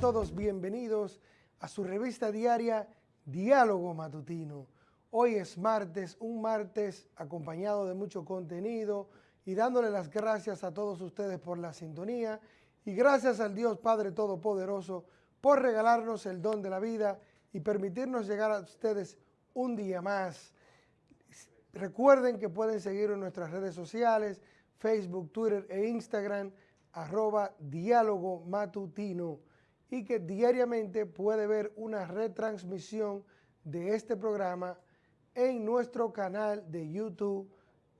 todos bienvenidos a su revista diaria Diálogo Matutino. Hoy es martes, un martes acompañado de mucho contenido y dándole las gracias a todos ustedes por la sintonía y gracias al Dios Padre Todopoderoso por regalarnos el don de la vida y permitirnos llegar a ustedes un día más. Recuerden que pueden seguir en nuestras redes sociales, Facebook, Twitter e Instagram, arroba diálogo matutino y que diariamente puede ver una retransmisión de este programa en nuestro canal de YouTube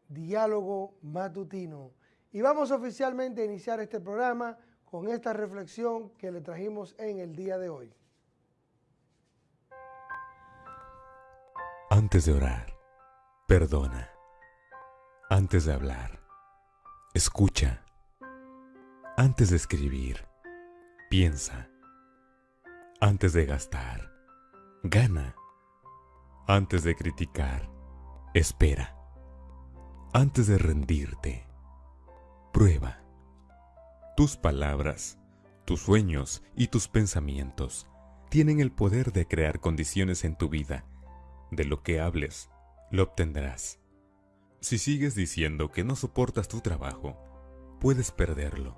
Diálogo Matutino. Y vamos oficialmente a iniciar este programa con esta reflexión que le trajimos en el día de hoy. Antes de orar, perdona. Antes de hablar, escucha. Antes de escribir, piensa. Antes de gastar, gana. Antes de criticar, espera. Antes de rendirte, prueba. Tus palabras, tus sueños y tus pensamientos tienen el poder de crear condiciones en tu vida. De lo que hables, lo obtendrás. Si sigues diciendo que no soportas tu trabajo, puedes perderlo.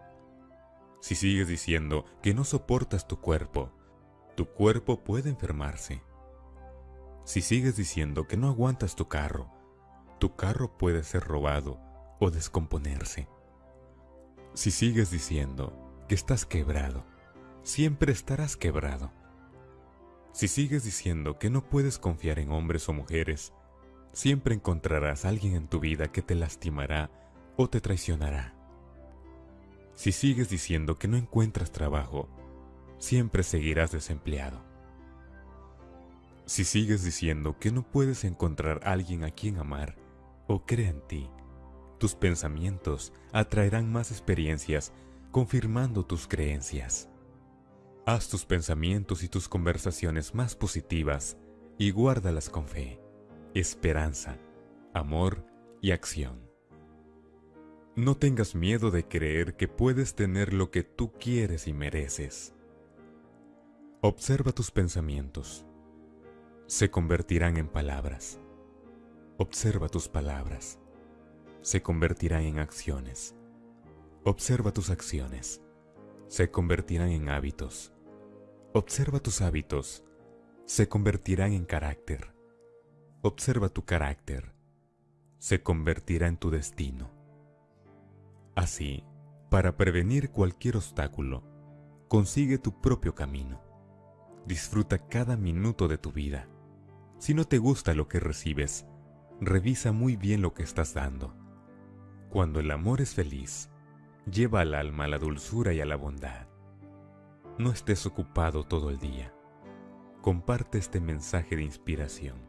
Si sigues diciendo que no soportas tu cuerpo, tu cuerpo puede enfermarse. Si sigues diciendo que no aguantas tu carro, tu carro puede ser robado o descomponerse. Si sigues diciendo que estás quebrado, siempre estarás quebrado. Si sigues diciendo que no puedes confiar en hombres o mujeres, siempre encontrarás alguien en tu vida que te lastimará o te traicionará. Si sigues diciendo que no encuentras trabajo, siempre seguirás desempleado. Si sigues diciendo que no puedes encontrar a alguien a quien amar o cree en ti, tus pensamientos atraerán más experiencias confirmando tus creencias. Haz tus pensamientos y tus conversaciones más positivas y guárdalas con fe, esperanza, amor y acción. No tengas miedo de creer que puedes tener lo que tú quieres y mereces. Observa tus pensamientos. Se convertirán en palabras. Observa tus palabras. Se convertirán en acciones. Observa tus acciones. Se convertirán en hábitos. Observa tus hábitos. Se convertirán en carácter. Observa tu carácter. Se convertirá en tu destino. Así, para prevenir cualquier obstáculo, consigue tu propio camino. Disfruta cada minuto de tu vida. Si no te gusta lo que recibes, revisa muy bien lo que estás dando. Cuando el amor es feliz, lleva al alma a la dulzura y a la bondad. No estés ocupado todo el día. Comparte este mensaje de inspiración.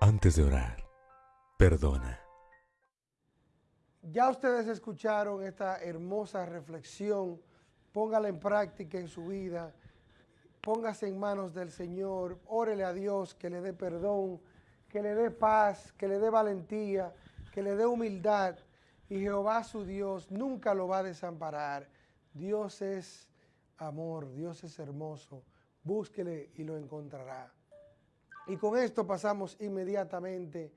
Antes de orar, perdona. Ya ustedes escucharon esta hermosa reflexión, póngala en práctica en su vida, póngase en manos del Señor, órele a Dios que le dé perdón, que le dé paz, que le dé valentía, que le dé humildad. Y Jehová su Dios nunca lo va a desamparar. Dios es amor, Dios es hermoso, búsquele y lo encontrará. Y con esto pasamos inmediatamente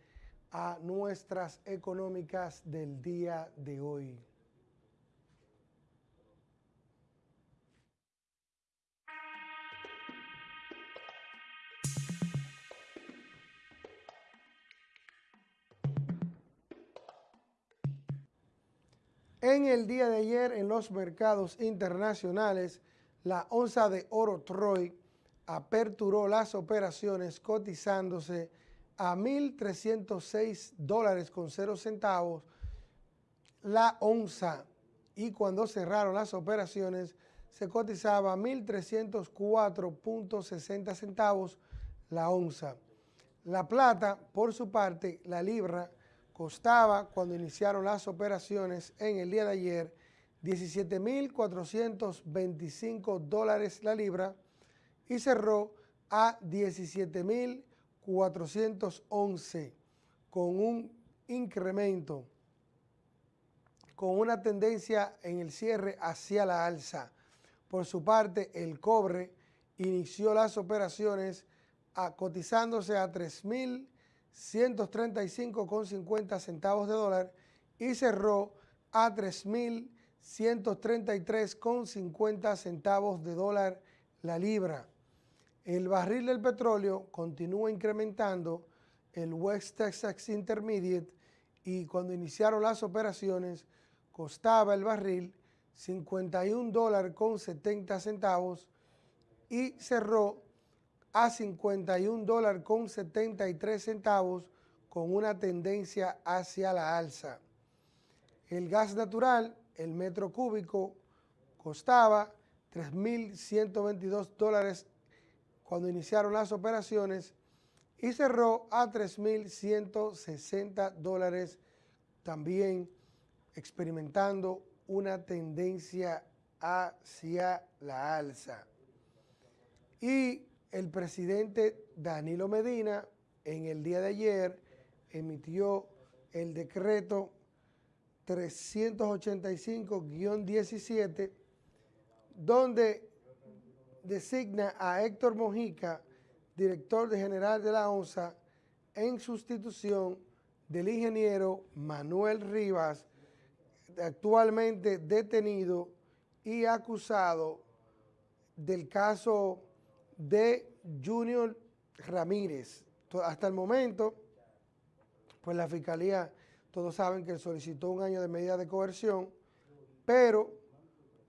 a nuestras económicas del día de hoy. En el día de ayer en los mercados internacionales, la onza de oro Troy aperturó las operaciones cotizándose a 1.306 dólares con 0 centavos la onza y cuando cerraron las operaciones se cotizaba a 1.304.60 centavos la onza. La plata, por su parte, la libra, costaba cuando iniciaron las operaciones en el día de ayer 17.425 dólares la libra y cerró a 17.000 411 con un incremento con una tendencia en el cierre hacia la alza. Por su parte, el cobre inició las operaciones a, cotizándose a 3.135,50 centavos de dólar y cerró a 3.133,50 centavos de dólar la libra. El barril del petróleo continúa incrementando el West Texas Intermediate y cuando iniciaron las operaciones costaba el barril 51 dólares con 70 centavos y cerró a 51 dólares con 73 centavos con una tendencia hacia la alza. El gas natural, el metro cúbico, costaba 3.122 dólares cuando iniciaron las operaciones y cerró a 3.160 dólares también experimentando una tendencia hacia la alza. Y el presidente Danilo Medina en el día de ayer emitió el decreto 385-17 donde designa a Héctor Mojica, director general de la ONSA, en sustitución del ingeniero Manuel Rivas, actualmente detenido y acusado del caso de Junior Ramírez. Hasta el momento, pues la Fiscalía, todos saben que solicitó un año de medida de coerción, pero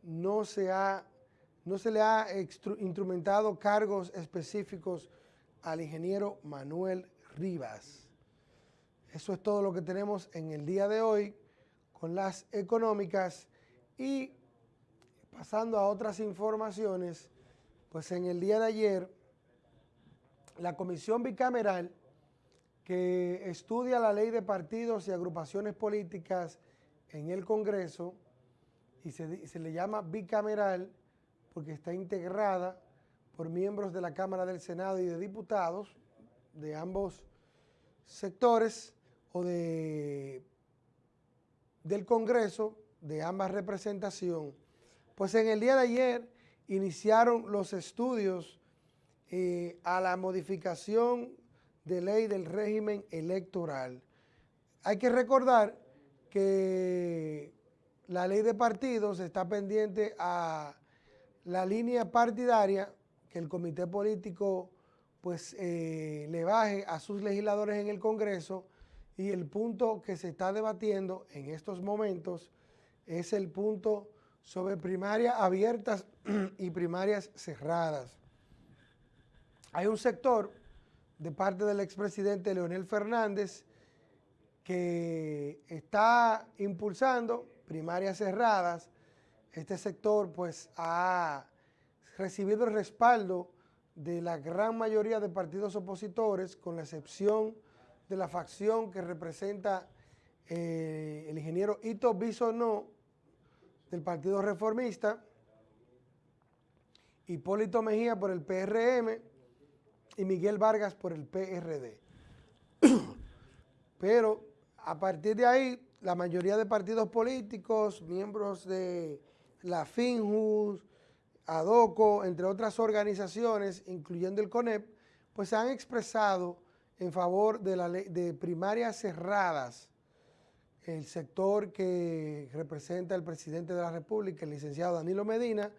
no se, ha, no se le ha instrumentado cargos específicos al ingeniero Manuel Rivas. Eso es todo lo que tenemos en el día de hoy con las económicas y pasando a otras informaciones, pues en el día de ayer la comisión bicameral que estudia la ley de partidos y agrupaciones políticas en el Congreso y se, le llama bicameral porque está integrada por miembros de la Cámara del Senado y de diputados de ambos sectores o de del Congreso de ambas representación, pues en el día de ayer iniciaron los estudios eh, a la modificación de ley del régimen electoral. Hay que recordar que la ley de partidos está pendiente a la línea partidaria que el comité político pues eh, le baje a sus legisladores en el Congreso y el punto que se está debatiendo en estos momentos es el punto sobre primarias abiertas y primarias cerradas. Hay un sector de parte del expresidente Leonel Fernández que está impulsando primarias cerradas. Este sector pues ha recibido el respaldo de la gran mayoría de partidos opositores, con la excepción de la facción que representa eh, el ingeniero Ito Bisonó del Partido Reformista, Hipólito Mejía por el PRM y Miguel Vargas por el PRD. Pero a partir de ahí, la mayoría de partidos políticos, miembros de la FINJUS, ADOCO, entre otras organizaciones, incluyendo el CONEP, pues han expresado en favor de, la ley, de primarias cerradas, el sector que representa el presidente de la República, el licenciado Danilo Medina,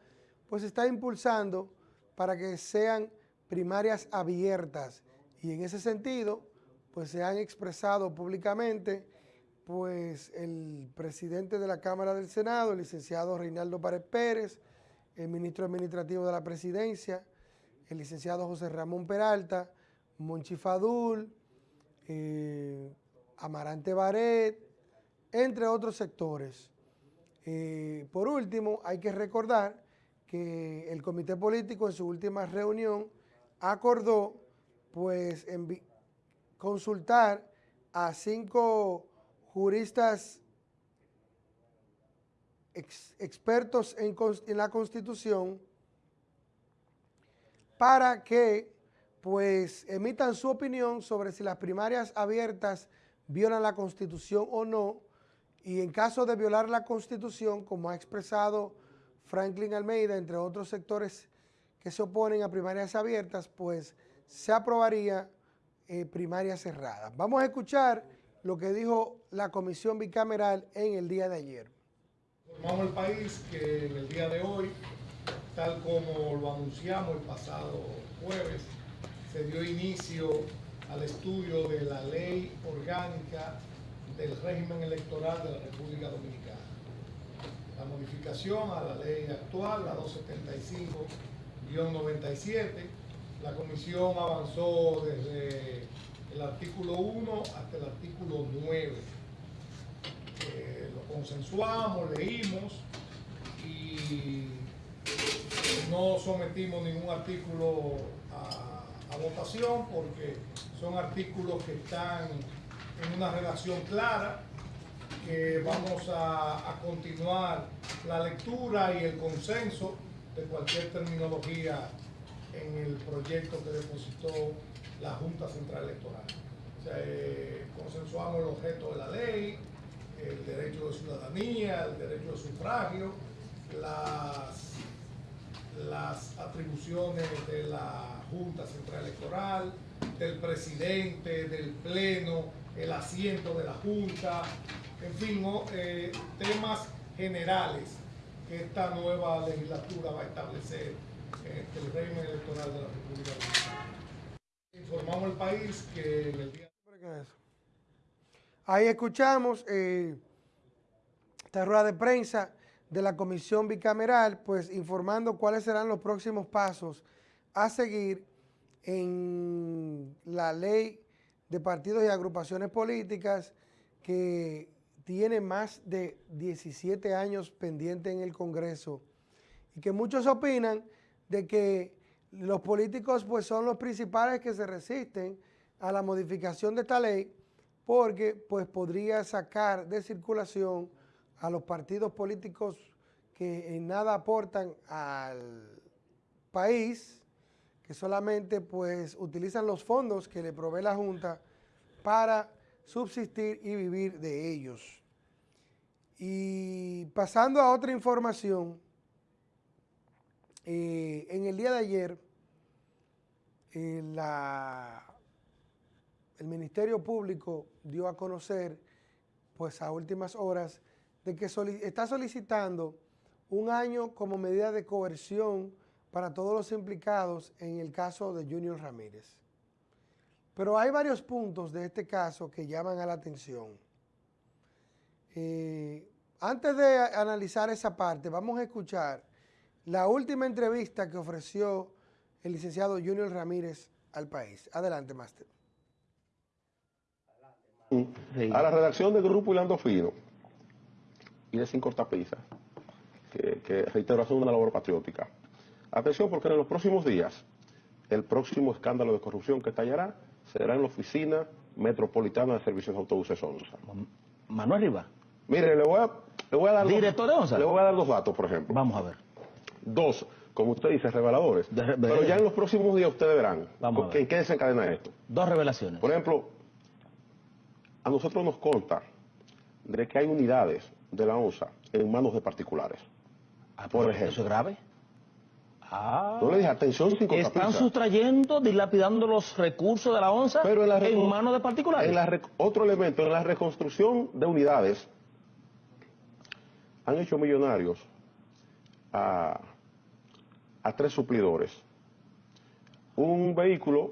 pues está impulsando para que sean primarias abiertas. Y en ese sentido, pues se han expresado públicamente, pues el presidente de la Cámara del Senado, el licenciado Reinaldo Párez Pérez, el ministro administrativo de la presidencia, el licenciado José Ramón Peralta, Monchifadul, eh, Amarante Baret, entre otros sectores. Eh, por último, hay que recordar que el comité político en su última reunión acordó pues consultar a cinco juristas expertos en, la Constitución para que pues emitan su opinión sobre si las primarias abiertas violan la Constitución o no y en caso de violar la Constitución, como ha expresado Franklin Almeida, entre otros sectores que se oponen a primarias abiertas, pues se aprobaría eh, primarias cerradas. Vamos a escuchar lo que dijo la comisión bicameral en el día de ayer. Formamos el país que en el día de hoy, tal como lo anunciamos el pasado jueves, se dio inicio al estudio de la ley orgánica del régimen electoral de la República Dominicana. La modificación a la ley actual, la 275-97, la comisión avanzó desde el artículo 1 hasta el artículo 9. Eh, lo consensuamos, leímos y no sometimos ningún artículo a, votación porque son artículos que están en una redacción clara, que vamos a, continuar la lectura y el consenso de cualquier terminología en el proyecto que depositó la Junta Central Electoral. O sea, eh, consensuamos el objeto de la ley, el derecho de ciudadanía, el derecho de sufragio, las, las atribuciones de la Junta Central Electoral, del presidente, del pleno, el asiento de la Junta, en fin, eh, temas generales que esta nueva legislatura va a establecer en el régimen electoral de la República Dominicana. Informamos al país que el día... Ahí escuchamos eh, esta rueda de prensa de la comisión bicameral, pues informando cuáles serán los próximos pasos a seguir en la ley de partidos y agrupaciones políticas que tiene más de 17 años pendiente en el Congreso y que muchos opinan de que los políticos pues son los principales que se resisten a la modificación de esta ley porque pues podría sacar de circulación a los partidos políticos que en nada aportan al país, que solamente pues utilizan los fondos que le provee la Junta para subsistir y vivir de ellos. Y pasando a otra información, eh, en el día de ayer, eh, el Ministerio Público dio a conocer, pues a últimas horas, de que está solicitando un año como medida de coerción para todos los implicados en el caso de Junior Ramírez. Pero hay varios puntos de este caso que llaman a la atención. Eh, antes de analizar esa parte, vamos a escuchar la última entrevista que ofreció el licenciado Junior Ramírez al país. Adelante, máster. A la redacción del Grupo Hilando Fino y de Sin Cortapisa, que, que reitero, hacen una labor patriótica. Atención, porque en los próximos días, el próximo escándalo de corrupción que estallará será en la Oficina Metropolitana de Servicios de Autobuses ONSA. Manuel Riva. Mire, le voy a, le voy a dar... ¿Director de ONSA? Le voy a dar dos datos, por ejemplo. Vamos a ver. Dos, como usted dice, reveladores. De, de, Pero ya en los próximos días ustedes verán Vamos en qué desencadena esto. Dos revelaciones. Por ejemplo, a nosotros nos consta de que hay unidades de la ONSA en manos de particulares. Ah, por ejemplo. ¿Eso es grave? Ah, no le dije, atención sin Están sustrayendo, dilapidando los recursos de la ONSA Pero en, la en manos de particulares. En la otro elemento, en la reconstrucción de unidades, han hecho millonarios a, a tres suplidores. Un vehículo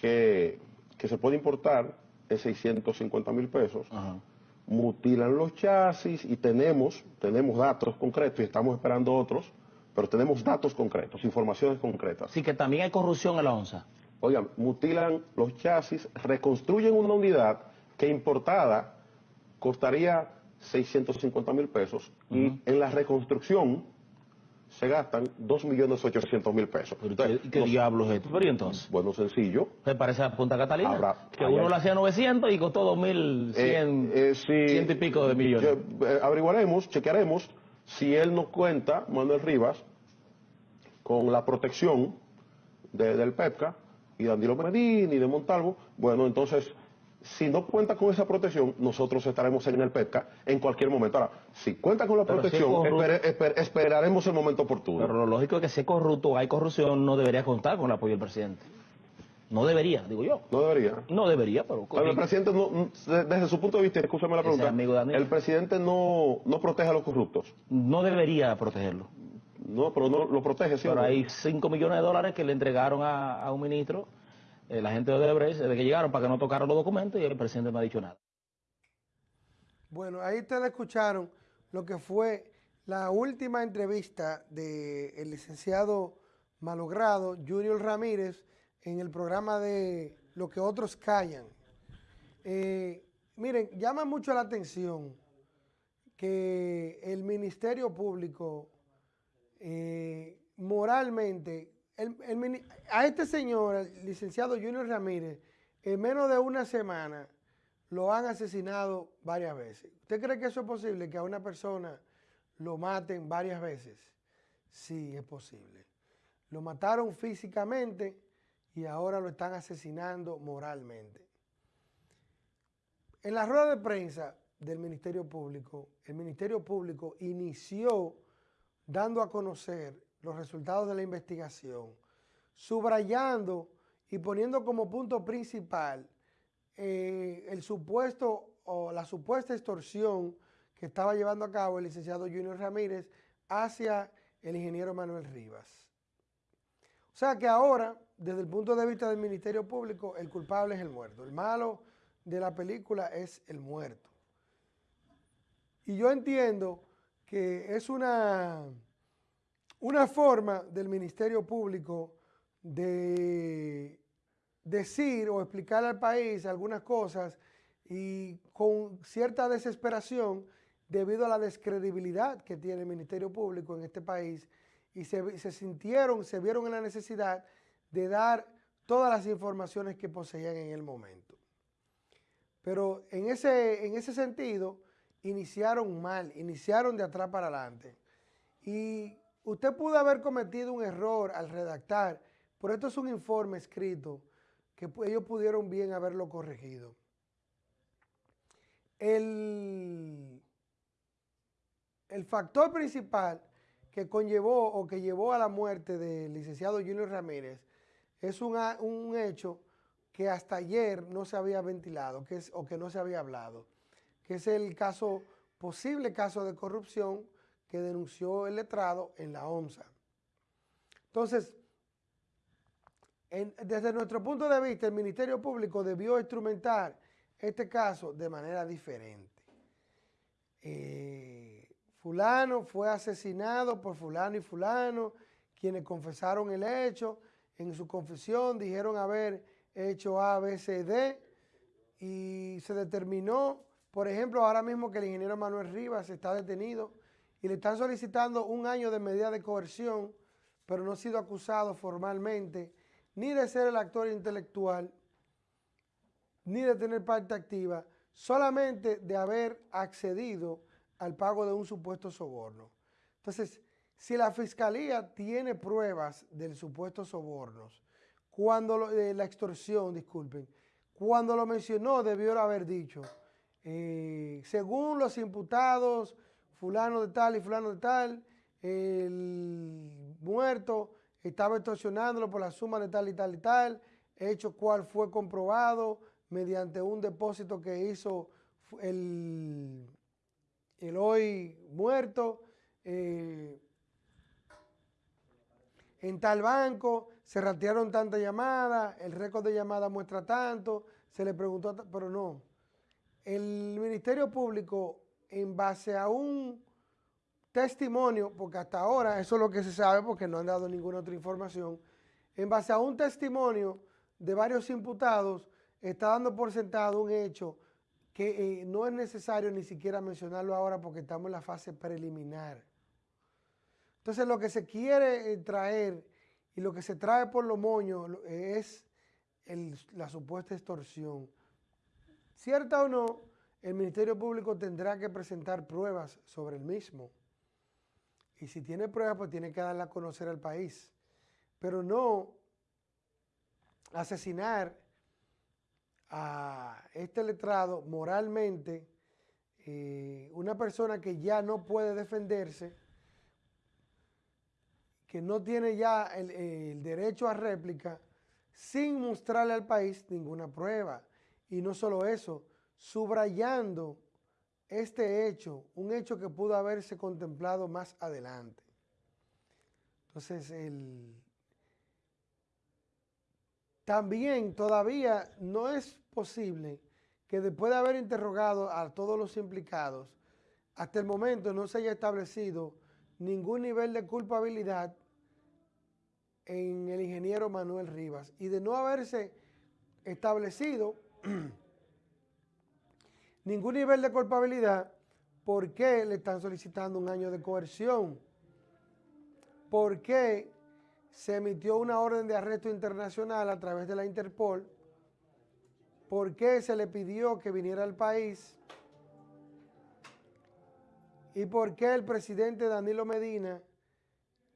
que, que se puede importar en 650 mil pesos. Ajá. Mutilan los chasis y tenemos, tenemos datos concretos y estamos esperando otros pero tenemos datos concretos, informaciones concretas. Sí, que también hay corrupción en la ONSA. Oigan, mutilan los chasis, reconstruyen una unidad que importada costaría 650 mil pesos uh -huh. y en la reconstrucción se gastan 2.800.000 pesos. ¿Pero Entonces, ¿Qué, diablos es esto? ¿Pero y entonces? Bueno, sencillo. ¿Te parece a Punta Catalina? Habrá, que uno lo hacía 900 y costó 2.100 eh, eh, ciento y pico de millones. Yo, eh, averiguaremos, chequearemos si él nos cuenta, Manuel Rivas, con la protección de, del PEPCA y de Andilo Medina y de Montalvo, bueno, entonces si no cuenta con esa protección, nosotros estaremos en el PETCA en cualquier momento. Ahora, si cuenta con la Pero si es protección, corrupto- espere- esper- esperaremos el momento oportuno. Pero lo lógico es que si es corrupto o hay corrupción, no debería contar con el apoyo del presidente. No debería, digo yo. No debería. No debería, pero... Pero el presidente, no, desde su punto de vista, escúchame la pregunta, amigo el presidente no, no protege a los corruptos. No debería protegerlo. No, pero no lo protege, ¿sí Pero hay 5 millones de dólares que le entregaron a, a un ministro, la gente de Odebrecht, desde que llegaron para que no tocaran los documentos y el presidente no ha dicho nada. Bueno, ahí ustedes escucharon lo que fue la última entrevista del licenciado malogrado Junior Ramírez en el programa de Lo que otros callan. Eh, miren, llama mucho la atención que el Ministerio Público eh, moralmente, a este señor, el licenciado Junior Ramírez, en menos de una semana lo han asesinado varias veces. ¿Usted cree que eso es posible, que a una persona lo maten varias veces? Sí, es posible. Lo mataron físicamente y ahora lo están asesinando moralmente. En la rueda de prensa del Ministerio Público, el Ministerio Público inició dando a conocer los resultados de la investigación, subrayando y poniendo como punto principal eh, el supuesto o la supuesta extorsión que estaba llevando a cabo el licenciado Junior Ramírez hacia el ingeniero Manuel Rivas. O sea que ahora, desde el punto de vista del Ministerio Público, el culpable es el muerto. El malo de la película es el muerto. Y yo entiendo que es una, una forma del Ministerio Público de decir o explicar al país algunas cosas y con cierta desesperación debido a la descredibilidad que tiene el Ministerio Público en este país y se, sintieron, se vieron en la necesidad de dar todas las informaciones que poseían en el momento. Pero en ese, en ese sentido, iniciaron mal, iniciaron de atrás para adelante. Y usted pudo haber cometido un error al redactar, pero esto es un informe escrito que ellos pudieron bien haberlo corregido. El, el factor principal que conllevó o que llevó a la muerte del licenciado Junior Ramírez es un hecho que hasta ayer no se había ventilado que es, o que no se había hablado, que es el caso, posible caso de corrupción que denunció el letrado en la OMSA. Entonces, en- desde nuestro punto de vista, el Ministerio Público debió instrumentar este caso de manera diferente. Eh, fulano fue asesinado por fulano y fulano, quienes confesaron el hecho, en su confesión dijeron haber hecho A, B, C, D, y se determinó, por ejemplo, ahora mismo que el ingeniero Manuel Rivas está detenido y le están solicitando un año de medida de coerción, pero no ha sido acusado formalmente ni de ser el actor intelectual, ni de tener parte activa, solamente de haber accedido al pago de un supuesto soborno. Entonces, si la fiscalía tiene pruebas del supuesto sobornos, cuando lo- de la extorsión, disculpen, cuando lo mencionó debió haber dicho, eh, según los imputados, fulano de tal y fulano de tal, el muerto estaba extorsionándolo por la suma de tal y tal y tal, hecho cual fue comprobado mediante un depósito que hizo el, el hoy muerto eh, en tal banco, se ratearon tantas llamadas, el récord de llamadas muestra tanto, se le preguntó, pero no. El Ministerio Público, en base a un testimonio, porque hasta ahora eso es lo que se sabe porque no han dado ninguna otra información, en base a un testimonio de varios imputados, está dando por sentado un hecho que eh, no es necesario ni siquiera mencionarlo ahora porque estamos en la fase preliminar. Entonces lo que se quiere eh, traer y lo que se trae por los moños lo- es la supuesta extorsión. Cierta o no, el Ministerio Público tendrá que presentar pruebas sobre el mismo. Y si tiene pruebas, pues tiene que darla a conocer al país. Pero no asesinar a este letrado moralmente, eh, una persona que ya no puede defenderse, que no tiene ya el, derecho a réplica, sin mostrarle al país ninguna prueba. Y no solo eso, subrayando este hecho, un hecho que pudo haberse contemplado más adelante. Entonces, también todavía no es posible que después de haber interrogado a todos los implicados, hasta el momento no se haya establecido ningún nivel de culpabilidad en el ingeniero Manuel Rivas. Y de no haberse establecido ningún nivel de culpabilidad, ¿por qué le están solicitando un año de coerción? ¿Por qué se emitió una orden de arresto internacional a través de la Interpol? ¿Por qué se le pidió que viniera al país? ¿Y por qué el presidente Danilo Medina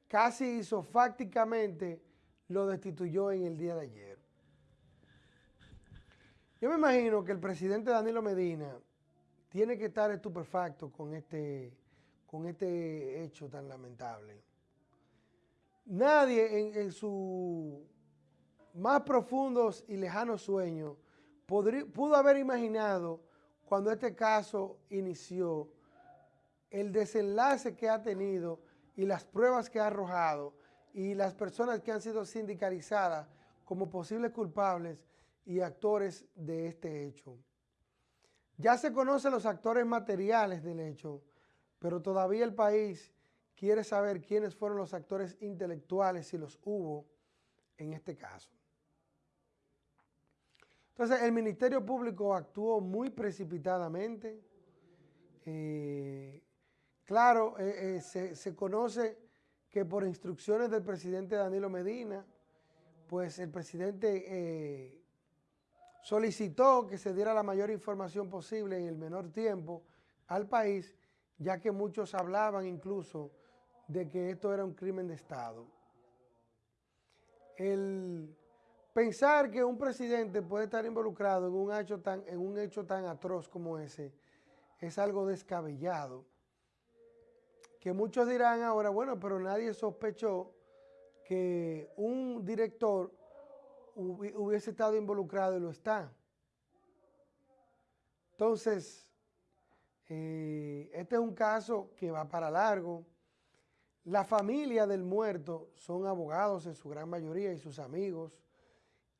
casi isofácticamente lo destituyó en el día de ayer. Yo me imagino que el presidente Danilo Medina tiene que estar estupefacto con este, con este hecho tan lamentable. Nadie en, sus más profundos y lejanos sueños pudo haber imaginado cuando este caso inició el desenlace que ha tenido y las pruebas que ha arrojado y las personas que han sido sindicalizadas como posibles culpables y actores de este hecho. Ya se conocen los actores materiales del hecho, pero todavía el país quiere saber quiénes fueron los actores intelectuales, si los hubo en este caso. Entonces, el Ministerio Público actuó muy precipitadamente. Eh, Claro, eh, eh, se, conoce que por instrucciones del presidente Danilo Medina, pues el presidente solicitó que se diera la mayor información posible en el menor tiempo al país, ya que muchos hablaban incluso de que esto era un crimen de Estado. El pensar que un presidente puede estar involucrado en un hecho tan, en un hecho tan atroz como ese es algo descabellado que muchos dirán ahora, bueno, pero nadie sospechó que un director hubiese estado involucrado y lo está. Entonces, eh, este es un caso que va para largo. La familia del muerto son abogados en su gran mayoría y sus amigos.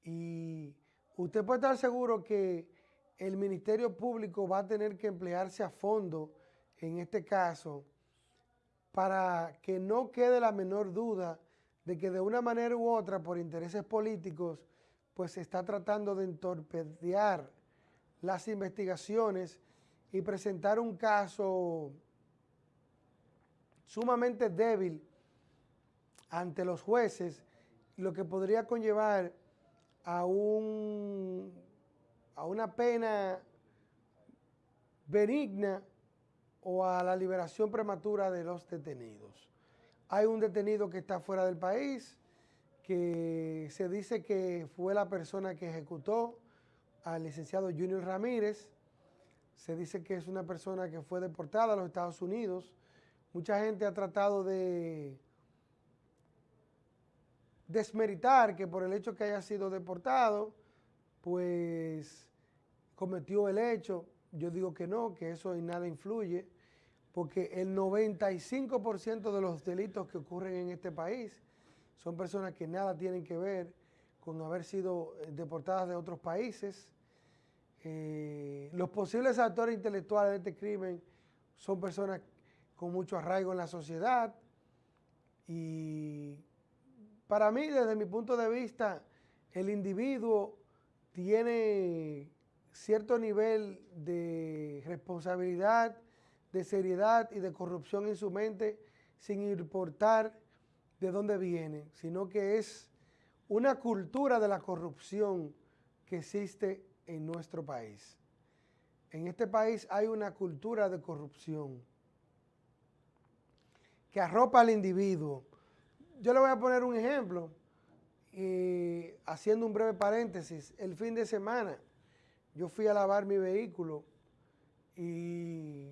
Y usted puede estar seguro que el Ministerio Público va a tener que emplearse a fondo en este caso para que no quede la menor duda de que de una manera u otra, por intereses políticos, pues se está tratando de entorpedear las investigaciones y presentar un caso sumamente débil ante los jueces, lo que podría conllevar a, un, a una pena benigna o a la liberación prematura de los detenidos. Hay un detenido que está fuera del país, que se dice que fue la persona que ejecutó al licenciado Junior Ramírez. Se dice que es una persona que fue deportada a los Estados Unidos. Mucha gente ha tratado de desmeritar que por el hecho que haya sido deportado, pues cometió el hecho. Yo digo que no, que eso en nada influye porque el 95% de los delitos que ocurren en este país son personas que nada tienen que ver con haber sido eh, deportadas de otros países. Eh, los posibles actores intelectuales de este crimen son personas con mucho arraigo en la sociedad y para mí, desde mi punto de vista, el individuo tiene cierto nivel de responsabilidad de seriedad y de corrupción en su mente sin importar de dónde viene, sino que es una cultura de la corrupción que existe en nuestro país. En este país hay una cultura de corrupción que arropa al individuo. Yo le voy a poner un ejemplo, haciendo un breve paréntesis. El fin de semana, yo fui a lavar mi vehículo y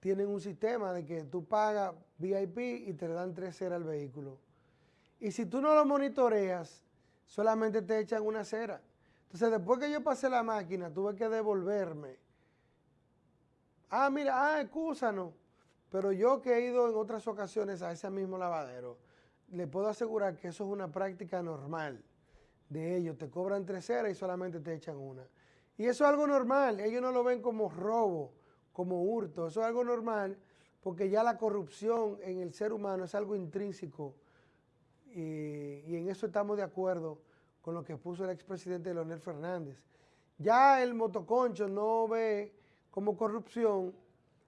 tienen un sistema de que tú pagas VIP y te dan tres ceras al vehículo. Y si tú no lo monitoreas, solamente te echan una cera. Entonces, después que yo pasé la máquina, tuve que devolverme. Ah, mira, ah, excúsanos. Pero yo que he ido en otras ocasiones a ese mismo lavadero, le puedo asegurar que eso es una práctica normal de ellos. Te cobran tres ceras y solamente te echan una. Y eso es algo normal. Ellos no lo ven como robo, como hurto. Eso es algo normal porque ya la corrupción en el ser humano es algo intrínseco. Y, en eso estamos de acuerdo con lo que puso el expresidente Leonel Fernández. Ya el motoconcho no ve como corrupción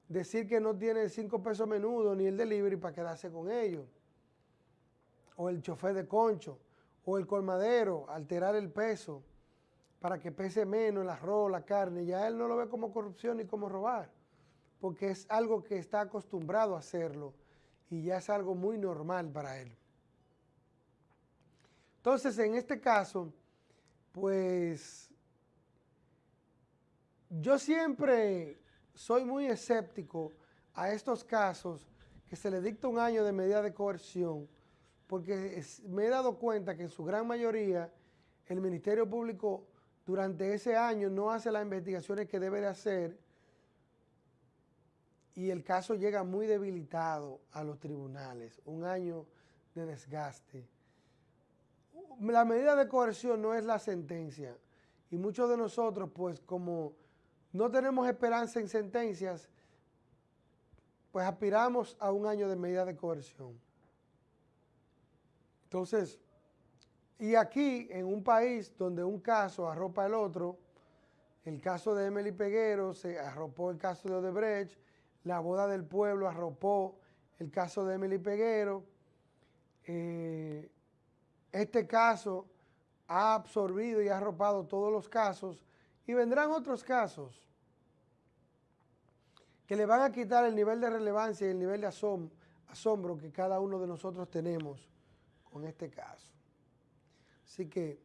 decir que no tiene cinco pesos menudo ni el delivery para quedarse con ellos. O el chofer de concho, o el colmadero, alterar el peso para que pese menos el arroz, la carne. Ya él no lo ve como corrupción ni como robar, porque es algo que está acostumbrado a hacerlo y ya es algo muy normal para él. Entonces, en este caso, pues yo siempre soy muy escéptico a estos casos que se le dicta un año de medida de coerción, porque me he dado cuenta que en su gran mayoría el Ministerio Público durante ese año no hace las investigaciones que debe de hacer y el caso llega muy debilitado a los tribunales, un año de desgaste. La medida de coerción no es la sentencia y muchos de nosotros pues como no tenemos esperanza en sentencias, pues aspiramos a un año de medida de coerción. Entonces, y aquí en un país donde un caso arropa el otro, el caso de Emily Peguero se arropó el caso de Odebrecht, la boda del pueblo arropó el caso de Emily Peguero, eh, este caso ha absorbido y ha arropado todos los casos y vendrán otros casos que le van a quitar el nivel de relevancia y el nivel de asombro que cada uno de nosotros tenemos con este caso. Así que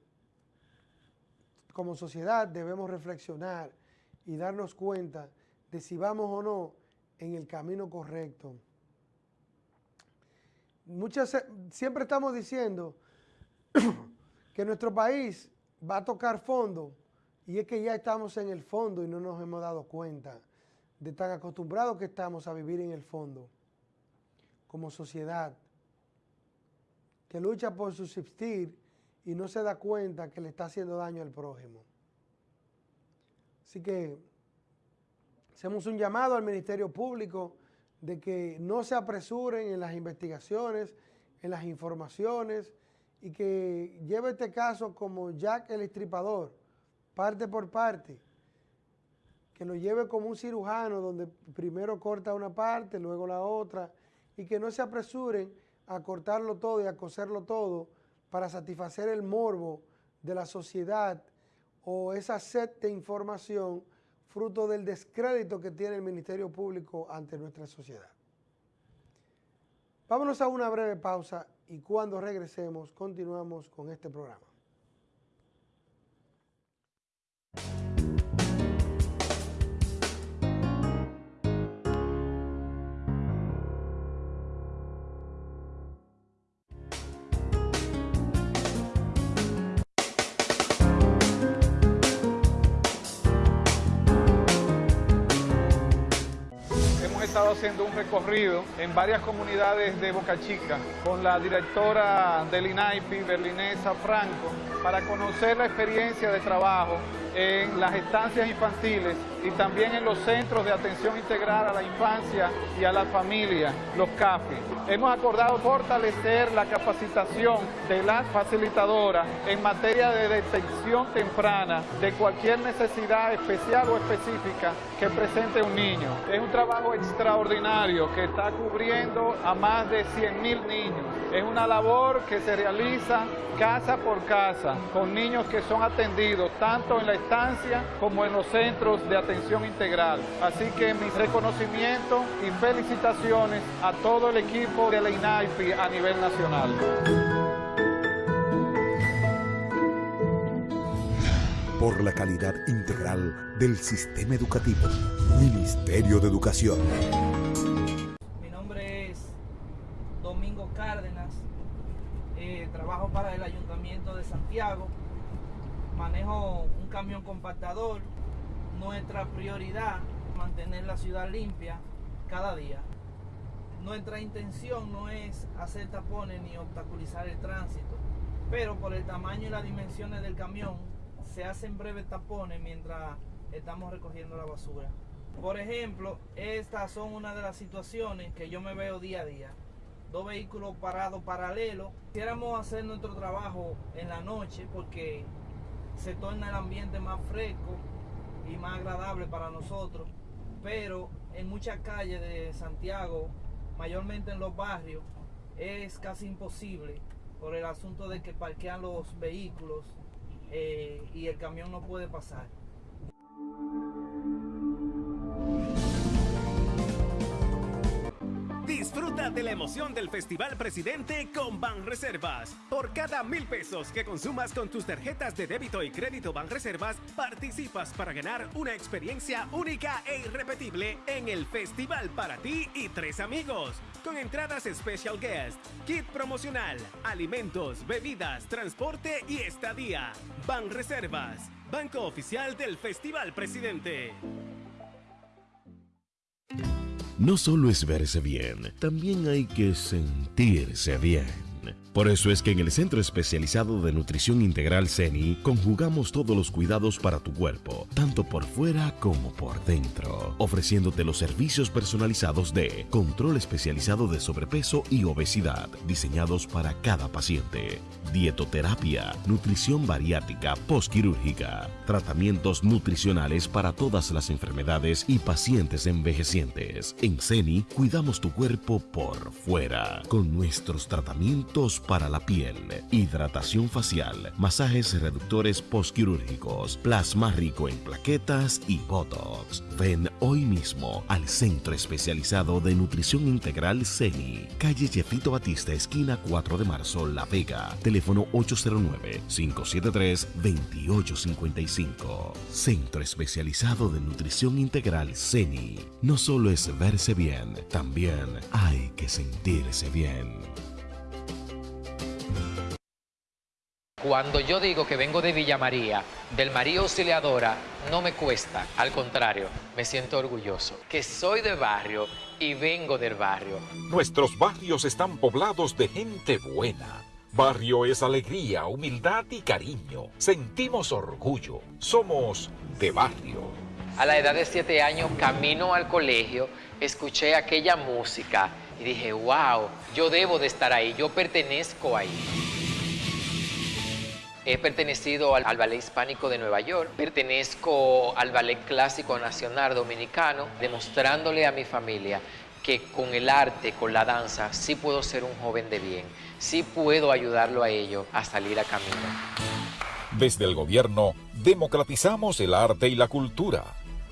como sociedad debemos reflexionar y darnos cuenta de si vamos o no en el camino correcto. Muchas, siempre estamos diciendo que nuestro país va a tocar fondo y es que ya estamos en el fondo y no nos hemos dado cuenta de tan acostumbrados que estamos a vivir en el fondo, como sociedad, que lucha por subsistir y no se da cuenta que le está haciendo daño al prójimo. Así que hacemos un llamado al Ministerio Público de que no se apresuren en las investigaciones, en las informaciones y que lleve este caso como Jack el Estripador, parte por parte, que lo lleve como un cirujano donde primero corta una parte, luego la otra, y que no se apresuren a cortarlo todo y a coserlo todo para satisfacer el morbo de la sociedad o esa sed de información fruto del descrédito que tiene el Ministerio Público ante nuestra sociedad. Vámonos a una breve pausa y cuando regresemos continuamos con este programa. Haciendo un recorrido en varias comunidades de Boca Chica con la directora del INAIPI, Berlinesa Franco, para conocer la experiencia de trabajo en las estancias infantiles y también en los centros de atención integral a la infancia y a la familia, los CAFI. Hemos acordado fortalecer la capacitación de las facilitadoras en materia de detección temprana de cualquier necesidad especial o específica que presente un niño. Es un trabajo extraordinario que está cubriendo a más de 100.000 niños. Es una labor que se realiza casa por casa con niños que son atendidos tanto en la estancia como en los centros de atención integral. Así que mis reconocimientos y felicitaciones a todo el equipo de la INAIFI a nivel nacional. por la calidad integral del sistema educativo. Ministerio de Educación. Mi nombre es Domingo Cárdenas, eh, trabajo para el Ayuntamiento de Santiago, manejo un camión compactador. Nuestra prioridad mantener la ciudad limpia cada día. Nuestra intención no es hacer tapones ni obstaculizar el tránsito, pero por el tamaño y las dimensiones del camión se hacen breves tapones mientras estamos recogiendo la basura. Por ejemplo, estas son una de las situaciones que yo me veo día a día. Dos vehículos parados paralelos. Quisiéramos hacer nuestro trabajo en la noche porque se torna el ambiente más fresco y más agradable para nosotros. Pero en muchas calles de Santiago, mayormente en los barrios, es casi imposible por el asunto de que parquean los vehículos eh, y el camión no puede pasar. Disfruta de la emoción del Festival Presidente con Banreservas. Por cada mil pesos que consumas con tus tarjetas de débito y crédito Banreservas, participas para ganar una experiencia única e irrepetible en el festival para ti y tres amigos. Con entradas Special Guest, kit promocional, alimentos, bebidas, transporte y estadía. Banreservas, Banco Oficial del Festival Presidente. No solo es verse bien, también hay que sentirse bien. Por eso es que en el Centro Especializado de Nutrición Integral CENI conjugamos todos los cuidados para tu cuerpo, tanto por fuera como por dentro, ofreciéndote los servicios personalizados de control especializado de sobrepeso y obesidad, diseñados para cada paciente, dietoterapia, nutrición bariátrica postquirúrgica, tratamientos nutricionales para todas las enfermedades y pacientes envejecientes. En CENI cuidamos tu cuerpo por fuera con nuestros tratamientos para la piel, hidratación facial, masajes reductores postquirúrgicos, plasma rico en plaquetas y botox. Ven hoy mismo al Centro Especializado de Nutrición Integral CENI, calle Jefito Batista, esquina 4 de marzo, La Vega. Teléfono 809-573-2855. Centro Especializado de Nutrición Integral CENI. No solo es verse bien, también hay que sentirse bien. Cuando yo digo que vengo de Villa María, del María Auxiliadora, no me cuesta, al contrario, me siento orgulloso, que soy de barrio y vengo del barrio. Nuestros barrios están poblados de gente buena. Barrio es alegría, humildad y cariño. Sentimos orgullo. Somos de barrio. A la edad de siete años, camino al colegio, escuché aquella música y dije, wow, yo debo de estar ahí, yo pertenezco ahí. He pertenecido al, al, Ballet Hispánico de Nueva York, pertenezco al Ballet Clásico Nacional Dominicano, demostrándole a mi familia que con el arte, con la danza, sí puedo ser un joven de bien, sí puedo ayudarlo a ellos a salir a camino. Desde el gobierno, democratizamos el arte y la cultura.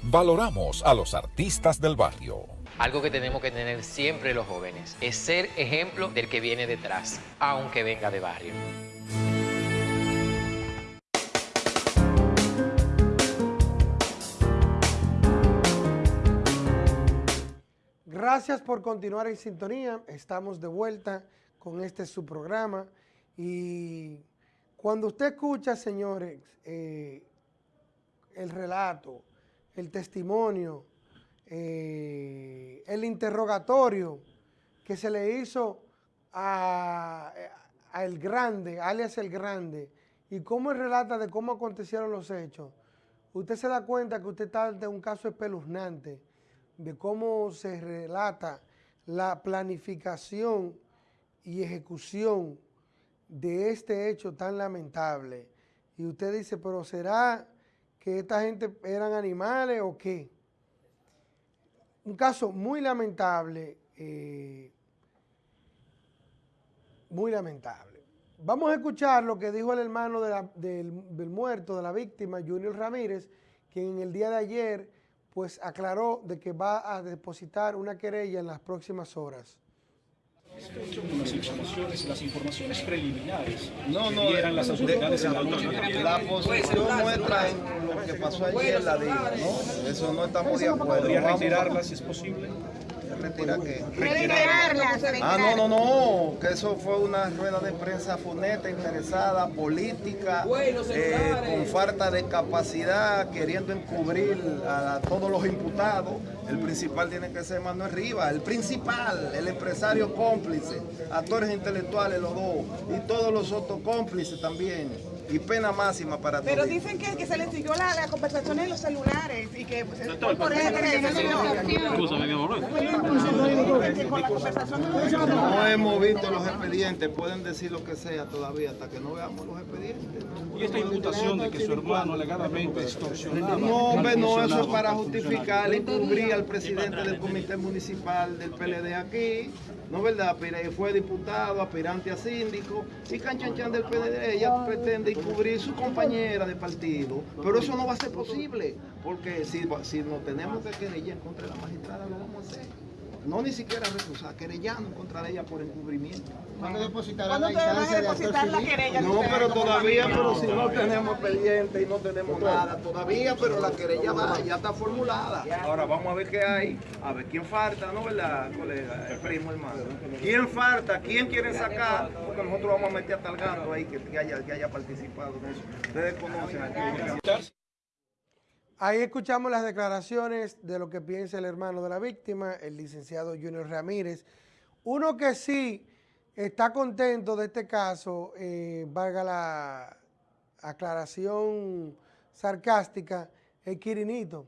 Valoramos a los artistas del barrio. Algo que tenemos que tener siempre los jóvenes es ser ejemplo del que viene detrás, aunque venga de barrio. Gracias por continuar en sintonía. Estamos de vuelta con este su programa. Y cuando usted escucha, señores, eh, el relato, el testimonio, eh, el interrogatorio que se le hizo a, El Grande, alias El Grande, y cómo él relata de cómo acontecieron los hechos, usted se da cuenta que usted está ante un caso espeluznante de cómo se relata la planificación y ejecución de este hecho tan lamentable. Y usted dice, pero ¿será que esta gente eran animales o qué? Un caso muy lamentable, eh, muy lamentable. Vamos a escuchar lo que dijo el hermano del, del muerto, de la víctima, Junior Ramírez, quien en el día de ayer pues aclaró de que va a depositar una querella en las próximas horas. las informaciones, las informaciones preliminares no, que no, dieran las autoridades en la noche. La posición nuestra en lo que pasó ayer la digo, ¿no? Eso no estamos de acuerdo. ¿Podría reiterarla si es posible? ¿Retirar qué? Reiterarlas, Ah, no, no, no, que eso fue una rueda de prensa funeta, interesada, política, eh, con falta de capacidad, queriendo encubrir a, todos los imputados. El principal tiene que ser Manuel Rivas, el principal, el empresario cómplice, actores intelectuales los dos, y todos los otros cómplices también. Y pena máxima para todos. Pero dicen que, que se les siguió la, la conversación en los celulares y que pues, Doctor, por eso la conversación No hemos visto los expedientes, pueden decir lo que sea todavía hasta que no veamos los expedientes. Y esta imputación de que su hermano alegadamente extorsionaba. No, hombre, no, eso es para justificar y cubrir al presidente del comité municipal del PLD aquí, ¿no es verdad? Pero fue diputado, aspirante a síndico, y Canchanchan del PLD, ella pretende cubrir su compañera de partido, pero eso no va a ser posible, porque si, si nos tenemos que querellar contra la magistrada, lo vamos a hacer. No ni siquiera recusar, querellarnos contra ella por encubrimiento. ¿Cuándo depositarán la instancia de depositar la querella? No, pero todavía, pero si no tenemos expediente y no tenemos nada todavía, pero la querella va, ya está formulada. Ahora vamos a ver qué hay, a ver quién falta, ¿no verdad, colega? El primo hermano. ¿Quién falta? ¿Quién quiere sacar? Porque nosotros vamos a meter hasta el gato ahí que, que haya, que haya participado en eso. Ustedes conocen aquí. Ahí escuchamos las declaraciones de lo que piensa el hermano de la víctima, el licenciado Junior Ramírez. Uno que sí está contento de este caso, eh, valga la aclaración sarcástica, es Quirinito.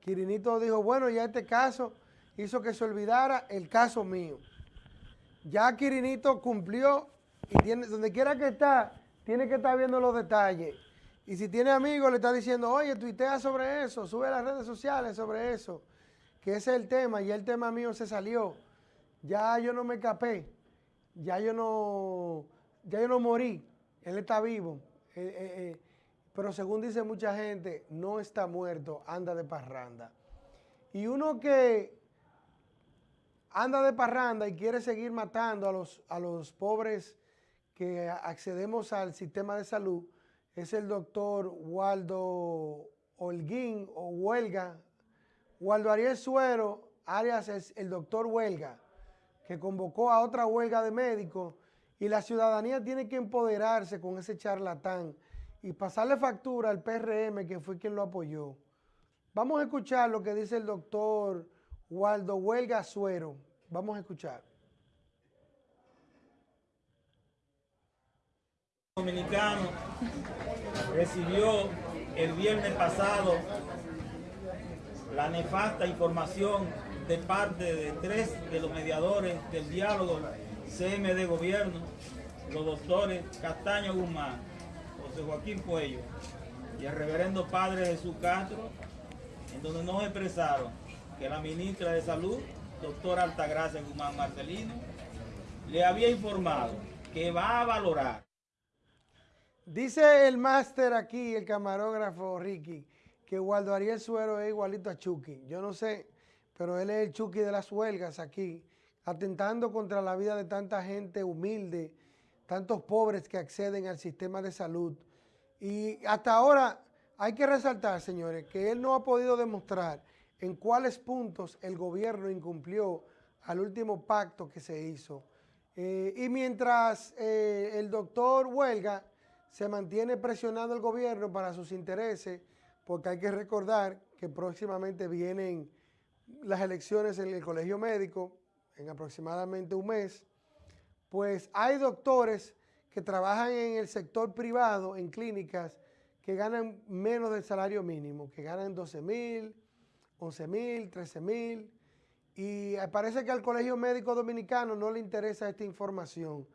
Quirinito dijo, bueno, ya este caso hizo que se olvidara el caso mío. Ya Quirinito cumplió y tiene, donde quiera que está, tiene que estar viendo los detalles. Y si tiene amigos, le está diciendo, oye, tuitea sobre eso, sube a las redes sociales sobre eso, que ese es el tema, y el tema mío se salió. Ya yo no me escapé, ya yo no, ya yo no morí, él está vivo. Eh, eh, eh, pero según dice mucha gente, no está muerto, anda de parranda. Y uno que anda de parranda y quiere seguir matando a los, a los pobres que accedemos al sistema de salud, es el doctor Waldo Holguín o Huelga. Waldo Ariel Suero, Arias es el doctor Huelga, que convocó a otra huelga de médicos y la ciudadanía tiene que empoderarse con ese charlatán y pasarle factura al PRM, que fue quien lo apoyó. Vamos a escuchar lo que dice el doctor Waldo Huelga Suero. Vamos a escuchar. Dominicano recibió el viernes pasado la nefasta información de parte de tres de los mediadores del diálogo CMD Gobierno, los doctores Castaño Guzmán, José Joaquín Puello y el reverendo Padre Jesús Castro, en donde nos expresaron que la ministra de Salud, doctora Altagracia Guzmán Marcelino, le había informado que va a valorar Dice el máster aquí, el camarógrafo Ricky, que Waldo Ariel Suero es igualito a Chucky. Yo no sé, pero él es el Chucky de las huelgas aquí, atentando contra la vida de tanta gente humilde, tantos pobres que acceden al sistema de salud. Y hasta ahora hay que resaltar, señores, que él no ha podido demostrar en cuáles puntos el gobierno incumplió al último pacto que se hizo. Eh, y mientras eh, el doctor Huelga se mantiene presionando el gobierno para sus intereses, porque hay que recordar que próximamente vienen las elecciones en el colegio médico, en aproximadamente un mes, pues hay doctores que trabajan en el sector privado, en clínicas, que ganan menos del salario mínimo, que ganan 12 mil, 11 mil, 13 mil, y parece que al Colegio Médico Dominicano no le interesa esta información,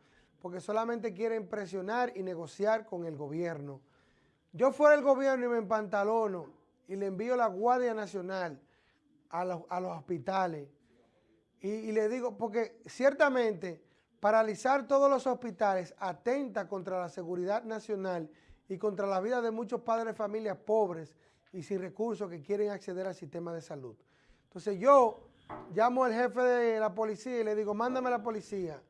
porque solamente quieren presionar y negociar con el gobierno. Yo fuera el gobierno y me empantalono y le envío la Guardia Nacional a los, a los hospitales y, y le digo, porque ciertamente paralizar todos los hospitales atenta contra la seguridad nacional y contra la vida de muchos padres de familias pobres y sin recursos que quieren acceder al sistema de salud. Entonces yo llamo al jefe de la policía y le digo, mándame a la policía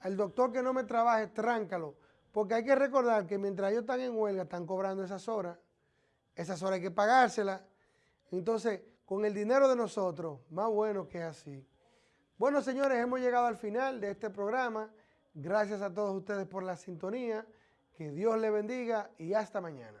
al doctor que no me trabaje, tráncalo. Porque hay que recordar que mientras ellos están en huelga, están cobrando esas horas. Esas horas hay que pagárselas. Entonces, con el dinero de nosotros, más bueno que así. Bueno, señores, hemos llegado al final de este programa. Gracias a todos ustedes por la sintonía. Que Dios les bendiga y hasta mañana.